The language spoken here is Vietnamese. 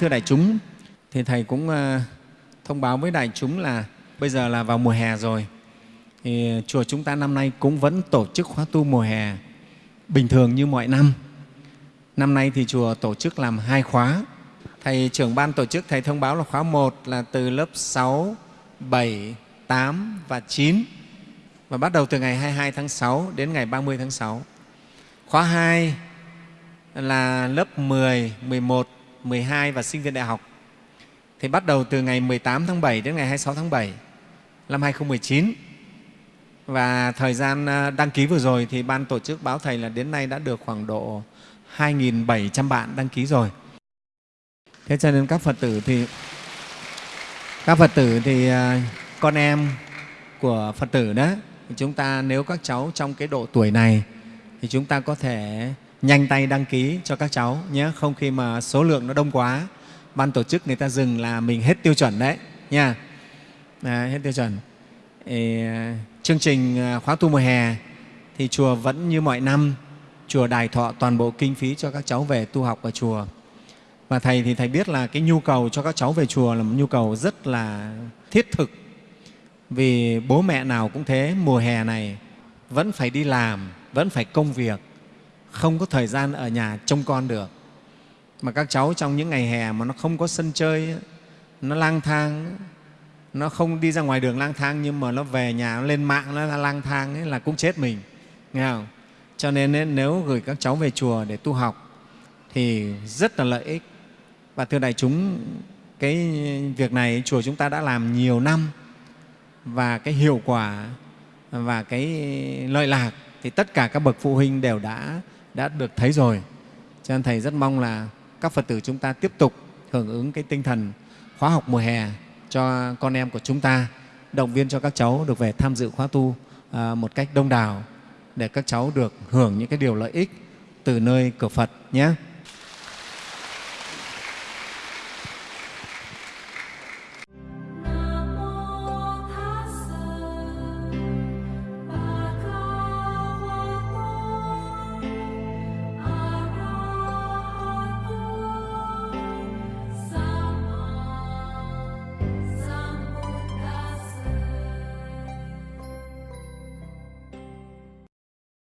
Thưa đại chúng, thì Thầy cũng ờ, thông báo với đại chúng là bây giờ là vào mùa hè rồi. Thì chùa chúng ta năm nay cũng vẫn tổ chức khóa tu mùa hè bình thường như mọi năm. Năm nay thì chùa tổ chức làm hai khóa. Thầy trưởng ban tổ chức Thầy thông báo là khóa 1 là từ lớp 6, 7, 8 và 9 và bắt đầu từ ngày 22 tháng 6 đến ngày 30 tháng 6. Khóa 2 là lớp 10, 11, 12 và sinh viên đại học thì bắt đầu từ ngày 18 tháng 7 đến ngày 26 tháng 7 năm 2019. Và thời gian à, đăng ký vừa rồi thì Ban tổ chức báo Thầy là đến nay đã được khoảng độ 2.700 bạn đăng ký rồi. Thế cho nên các Phật tử thì, các Phật tử thì à, con em của Phật tử đó, chúng ta nếu các cháu trong cái độ tuổi này thì chúng ta có thể nhanh tay đăng ký cho các cháu nhé không khi mà số lượng nó đông quá. Ban tổ chức người ta dừng là mình hết tiêu chuẩn đấy nha. À, hết tiêu chuẩn. Ê, à, chương trình à, khóa tu mùa hè thì chùa vẫn như mọi năm chùa đài thọ toàn bộ kinh phí cho các cháu về tu học ở chùa. Và thầy thì thầy biết là cái nhu cầu cho các cháu về chùa là một nhu cầu rất là thiết thực. Vì bố mẹ nào cũng thế mùa hè này vẫn phải đi làm vẫn phải công việc không có thời gian ở nhà trông con được. Mà các cháu trong những ngày hè mà nó không có sân chơi nó lang thang nó không đi ra ngoài đường lang thang nhưng mà nó về nhà nó lên mạng nó lang thang ấy là cũng chết mình nghe không? Cho nên ấy, nếu gửi các cháu về chùa để tu học thì rất là lợi ích. Và thưa đại chúng cái việc này chùa chúng ta đã làm nhiều năm và cái hiệu quả và cái lợi lạc thì tất cả các bậc phụ huynh đều đã đã được thấy rồi cho nên thầy rất mong là các phật tử chúng ta tiếp tục hưởng ứng cái tinh thần khóa học mùa hè cho con em của chúng ta động viên cho các cháu được về tham dự khóa tu à, một cách đông đảo để các cháu được hưởng những cái điều lợi ích từ nơi cửa Phật nhé.